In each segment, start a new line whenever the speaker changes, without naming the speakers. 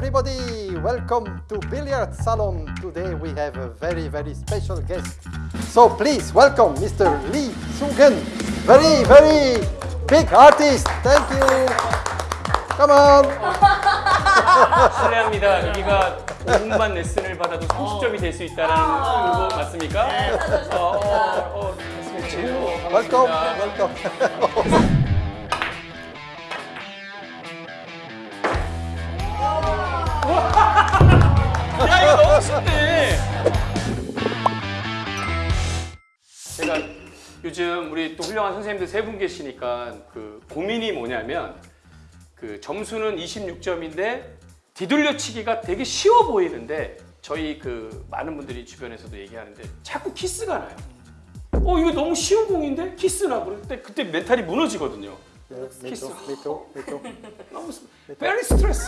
everybody, welcome to Billiard Salon. Today we have a very very special guest. So please welcome Mr. Lee Sugen. Very very big artist. Thank you. Come on.
실례합니다. 여기가 5분만 레슨을 받아도 30점이 될 수 있다는 거 맞습니까? 어, 어, 어, 맞습니다. 어,
Welcome.
반갑습니다.
Welcome.
제가 요즘 우리 또 훌륭한 선생님들 세 분 계시니까 그 고민이 뭐냐면 그 점수는 26점인데 뒤돌려치기가 되게 쉬워 보이는데 저희 그 많은 분들이 주변에서도 얘기하는데 자꾸 키스가 나요. 어 이거 너무 쉬운 공인데 키스나 그럴 때 그때 멘탈이 무너지거든요.
Me
Kiss.
too. Me too. Me too.
너무 스- very stress.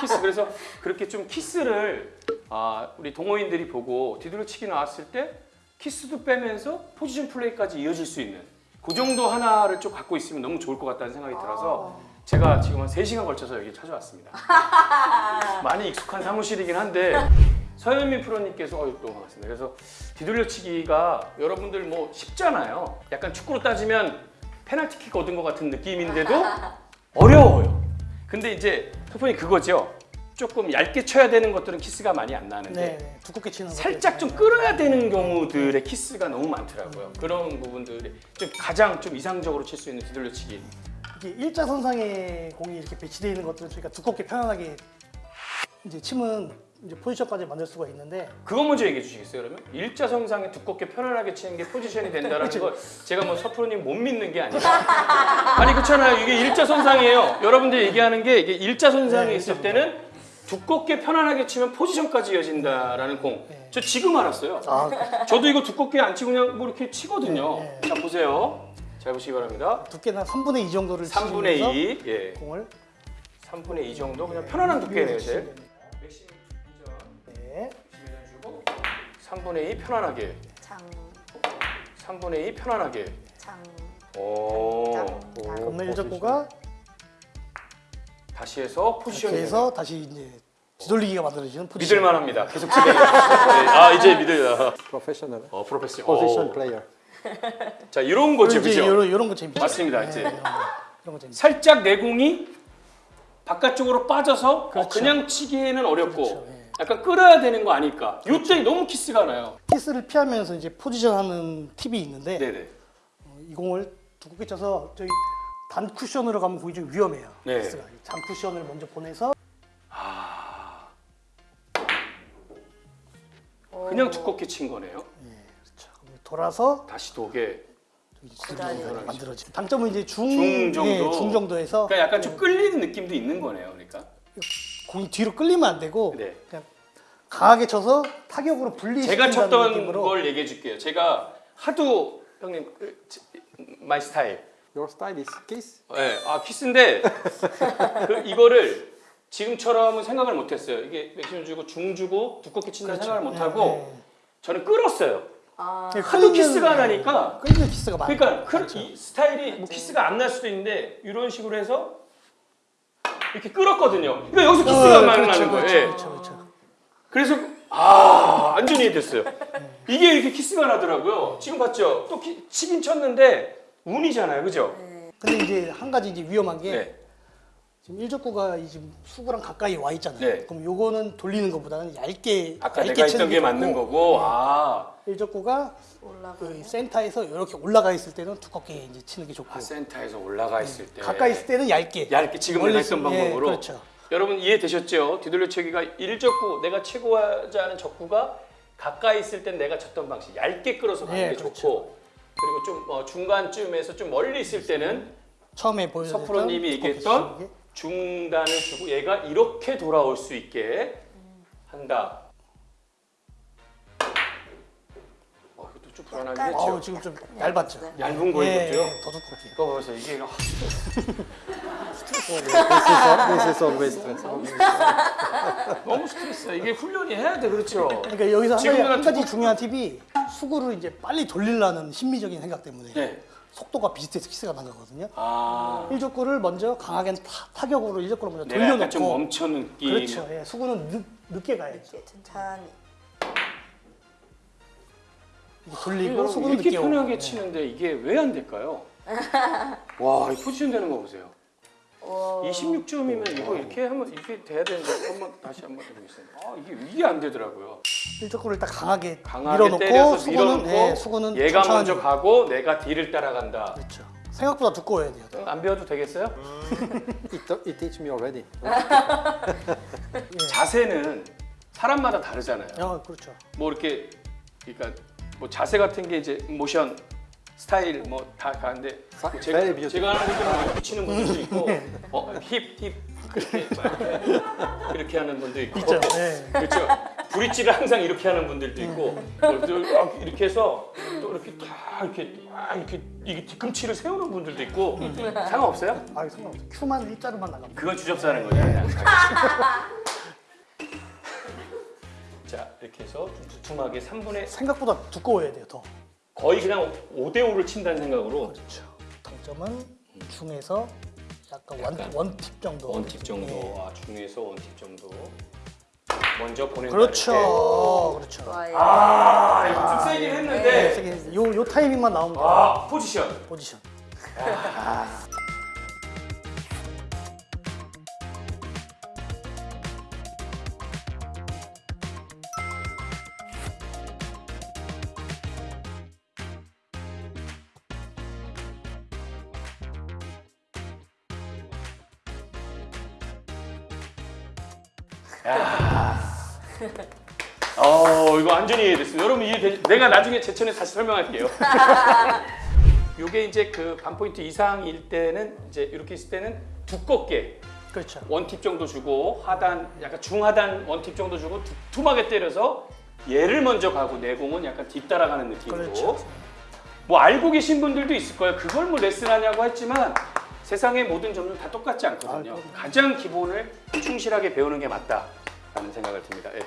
키스 그래서 그렇게 좀 키스를 아, 우리 동호인들이 보고 뒤돌려치기 나왔을 때 키스도 빼면서 포지션 플레이까지 이어질 수 있는 그 정도 하나를 좀 갖고 있으면 너무 좋을 것 같다는 생각이 들어서 제가 지금 한 3시간 걸쳐서 여기 찾아왔습니다. 많이 익숙한 사무실이긴 한데 서현민 프로님께서 어유 또 반갑습니다. 그래서 뒤돌려치기가 여러분들 뭐 쉽잖아요. 약간 축구로 따지면 페널티킥 얻은 것 같은 느낌인데도 어려워요. 근데 이제 토픽이 그거죠. 조금 얇게 쳐야 되는 것들은 키스가 많이 안 나는데
네, 두껍게 치는 거
살짝 좀 끌어야 되는 경우들의 키스가 너무 많더라고요. 그런 부분들이 좀 가장 좀 이상적으로 칠 수 있는 뒤돌려치기.
이게 일자선상에 공이 이렇게 배치되어 있는 것들은 저희가 두껍게 편안하게 이제 치면 이제 포지션까지 만들 수가 있는데
그거 먼저 얘기해 주시겠어요 그러면? 일자선상에 두껍게 편안하게 치는 게 포지션이 된다는 거 제가 뭐 서프로님 못 믿는 게 아니라 아니 그렇잖아요. 이게 일자선상이에요. 여러분들 얘기하는 게 이게 일자선상에
네,
있을 때는 두껍게 편안하게 치면 포지션까지 이어진다라는 공.
네.
저 지금 알았어요.
아,
저도 이거 두껍게 안 치고 그냥 뭐 이렇게 치거든요.
네,
자 보세요. 잘 보시기 바랍니다.
두께는 한 3분의 2 정도를
3분의
치면서
2, 예,
공을
3분의 2 정도 그냥 편안한 두께네요, 제일.
네.
주고 3분의 2 편안하게,
장,
3분의 2 편안하게.
장,
오,
장,
오.
장.
건너 일적구가
다시 해서 포지션이
이렇게 해서 다시 이제 뒤돌리기가 만들어지는 포지션.
믿을만합니다. 계속 진행해. 네, 아 이제 믿어요.
Professional.
어 professional.
Position
오.
player.
자 이런 거죠,
이제
그죠?
이런 이런 거 재밌죠.
맞습니다,
네,
이제.
이런 거, 이런 거 재밌죠.
살짝 내공이 바깥쪽으로 빠져서 어,
그렇죠.
그냥 치기에는 어렵고
그렇죠, 예.
약간 끌어야 되는 거 아닐까. 요때 너무 키스가 나요.
키스를 피하면서 이제 포지션하는 팁이 있는데
네네.
어, 이 공을 두껍게 쳐서 저기 단 쿠션으로 가면 공이 좀 위험해요.
네.
키스가 단 쿠션을 먼저 보내서
그냥 두껍게 친 거네요.
그렇죠. 그럼 돌아서
다시 도게.
만들어지고 단점은 이제 중,
중 정도.
예, 중 정도에서
그러니까 약간 좀 끌리는 느낌도 있는 거네요. 그러니까.
공이 뒤로 끌리면 안 되고
네.
그냥 강하게 쳐서 타격으로 분리시킨다는
제가 쳤던
느낌으로
걸 얘기해 줄게요. 제가 하도 형님 그, 지- my style.
Your style is kiss.
네, 아 키스인데 그 이거를 지금처럼은 생각을 못했어요. 이게 맥시멈 주고 중 주고 두껍게 친다 생각을 못하고
예,
저는 끌었어요.
아,
예.
하도 키스가 안
예,
하니까
끌리는 키스가 많아요.
그러니까 그,
그렇죠.
이 스타일이 뭐 키스가 안 날 수도 있는데 이런 식으로 해서 이렇게 끌었거든요. 그러니까 여기서 키스가
어,
많이
그렇죠,
나는 거예요.
그렇죠,
예.
그렇죠, 그렇죠.
그래서 아 완전히 이해됐어요. 이게 이렇게 키스가 나더라고요. 지금 봤죠? 또 키- 치긴 쳤는데 운이잖아요, 그죠?
네.
근데 이제 한 가지 이제 위험한 게
네.
지금 일적구가 이 지금 수구랑 가까이 와 있잖아요.
네.
그럼 요거는 돌리는 것보다는 얇게
아까
얇게
내가
치는
했던 게 맞는 거고, 아,
일적구가
올라가.
그 센터에서 이렇게 올라가 있을 때는 두껍게 이제 치는 게 좋고
아, 센터에서 올라가 있을 때
가까이 있을 때는 얇게
얇게 지금
멀리
내가 했던
있으면- 예,
방법으로
그렇죠.
여러분 이해되셨죠? 뒤돌려치기가 일적구 내가 최고하지 않은 적구가 가까이 있을 땐 내가 쳤던 방식 얇게 끌어서 가는
예,
게
그렇죠.
좋고 그리고 좀 어, 중간쯤에서 좀 멀리 있을 때는
처음에 보여줬던
서프로님이 얘기했던 중단을 주고 얘가 이렇게 돌아올 수 있게 한다. 어, 이것도 좀 불안하긴
약간-
했죠.
어우 지금 좀 얇았죠.
네.
얇은 거
예,
이거죠?
예, 더 두껍게.
이거 보세요. 이게. 너무 스트레스야. 이게 훈련이 해야 돼, 그렇죠?
그러니까 여기서 한 한 가지 중요한 팁이 수구를 이제 빨리 돌리려는 심리적인 생각 때문에
네.
속도가 비슷해서 키스가 나거든요.
아.
1족구를 먼저 강하게 타, 타격으로 1족구를 먼저
내가 약간 좀
돌려놓고
멈춰 느낌.
그렇죠. 예, 수구는 늦, 늦게 가야죠.
이렇게
돌리고 수구는
이렇게
늦게 오고.
편하게
예.
치는데 이게 왜 안 될까요? 와, 이 포지션 되는 거 보세요.
오.
26점이면 이거 이렇게 하면 이렇게 돼야 되는데 한번 다시 한번 해보겠습니다. 아 이게 이게 안 되더라고요.
1족구를 딱 강하게,
강하게
밀어놓고
때려서 밀어놓고
예, 수구는
얘가
천천히.
먼저 가고 내가 뒤를 따라간다.
그렇죠. 생각보다 두꺼워야 돼요.
안 배워도 되겠어요?
It, it teach me already.
예.
자세는 사람마다 다르잖아요.
아, 그렇죠.
뭐 이렇게 그러니까 뭐 자세 같은 게 이제 모션 스타일 뭐 다 가는데
아,
뭐 제가. 제가 하는 이렇게 치는 분들도 있고 어 힙힙 그렇게 막 이렇게, 이렇게 하는 분도 있고
있죠. 예.
그렇죠. 브릿지를 항상 이렇게 하는 분들도 있고 뭐또 이렇게 해서 또 이렇게 다 이렇게 아, 이렇게 이게 뒤꿈치를 세우는 분들도 있고 상관없어요?
아, 상관없어. 큐만 일자로만 나갑니다.
그건 주접사는 거잖아요. 자 이렇게 해서 좀 두툼하게 3분의
생각보다 두꺼워야 돼요, 더.
거의 그냥 5대 5를 친다는 생각으로
그렇죠. 당점은 중에서 약간 원, one tip 정도.
one tip 정도,
예.
아, 중에서 one tip 정도 먼저 보낸다.
그렇죠. 그렇죠.
아
이거 좀 세긴
네,
했는데
세게 요, 요 타이밍만 나오면 돼요.
아 포지션.
포지션.
어 이거 완전히 이해됐습니다. 여러분 이해 내가 나중에 제천에 다시 설명할게요. 요게 이제 그 반포인트 이상일 때는 이제 이렇게 있을 때는 두껍게
그렇죠.
원팁 정도 주고 하단 약간 중하단 원팁 정도 주고 두툼하게 때려서 얘를 먼저 가고 내공은 약간 뒤따라가는 느낌으로
그렇죠.
뭐 알고 계신 분들도 있을 거예요. 그걸 뭐 레슨하냐고 했지만 세상의 모든 점은 다 똑같지 않거든요.
아.
가장 기본을 충실하게 배우는 게 맞다라는 생각을 듭니다. 예.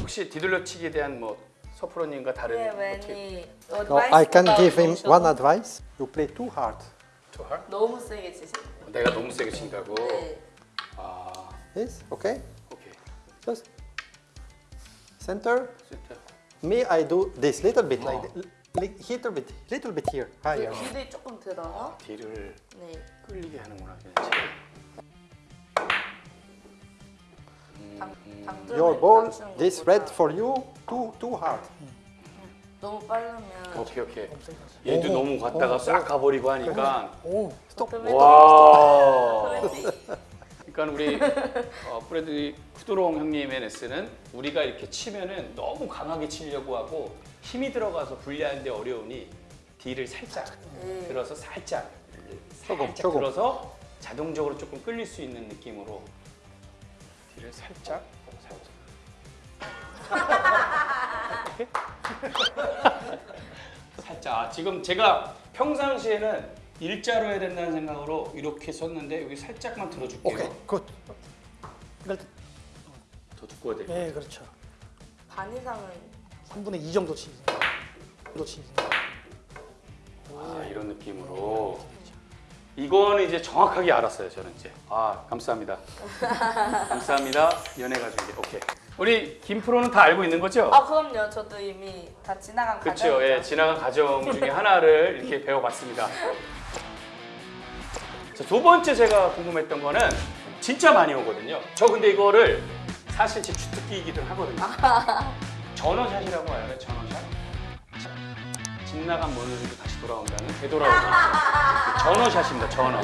혹시 뒤돌려치기에 대한 뭐 서프로님과 다른
네,
어떻게
웬이
No, I can give him one advice. You play too hard.
to her?
너무 세게 치시.
내가 너무 세게 친다고.
네.
아,
Yes, okay.
오케이.
Just center.
진짜.
Me, I do this little bit like
Oh.
Li- little bit, little bit here, higher.
길이 조금 들어서.
뒤를
네.
끌리게 하는구나. 그냥
당, 당점을
Your ball, this red for you, too too hard.
너무 빠르면
오케이 오케이. 얘도
오,
너무 갔다가
오,
싹 가버리고 하니까.
오,
오토매틱
와. 그러니까 우리 어, 프레드 쿠드롱 형님의 레슨은 우리가 이렇게 치면은 너무 강하게 치려고 하고 힘이 들어가서 분리하는데 어려우니 D를 살짝
네.
들어서 살짝
조금,
살짝
조금.
들어서 자동적으로 조금 끌릴 수 있는 느낌으로 D를 살짝 살짝 아, 지금 제가 평상시에는 일자로 해야 된다는 생각으로 이렇게 썼는데 여기 살짝만 들어줄게요.
Good.
이럴 때,
더 두꺼워야 돼.
네, 그렇죠.
반 이상은
3분의 2 정도 치지. 정도 치지.
아, 이런 느낌으로. 이거는 이제 정확하게 알았어요, 저는 이제. 아, 감사합니다. 감사합니다. 연애가 중에. 오케이. 우리 김 프로는 다 알고 있는 거죠?
아 그럼요. 저도 이미 다 지나간
그렇죠.
과정이죠.
예, 지나간 과정 중에 하나를 이렇게 배워봤습니다. 자, 두 번째 제가 궁금했던 거는 진짜 많이 오거든요. 저 근데 이거를 사실 제 주특기이기도 하거든요. 전어샷이라고 알아요? 전어샷? 자, 집 나간 며느리도 다시 돌아온다는 되돌아오는 전어샷입니다. 전어.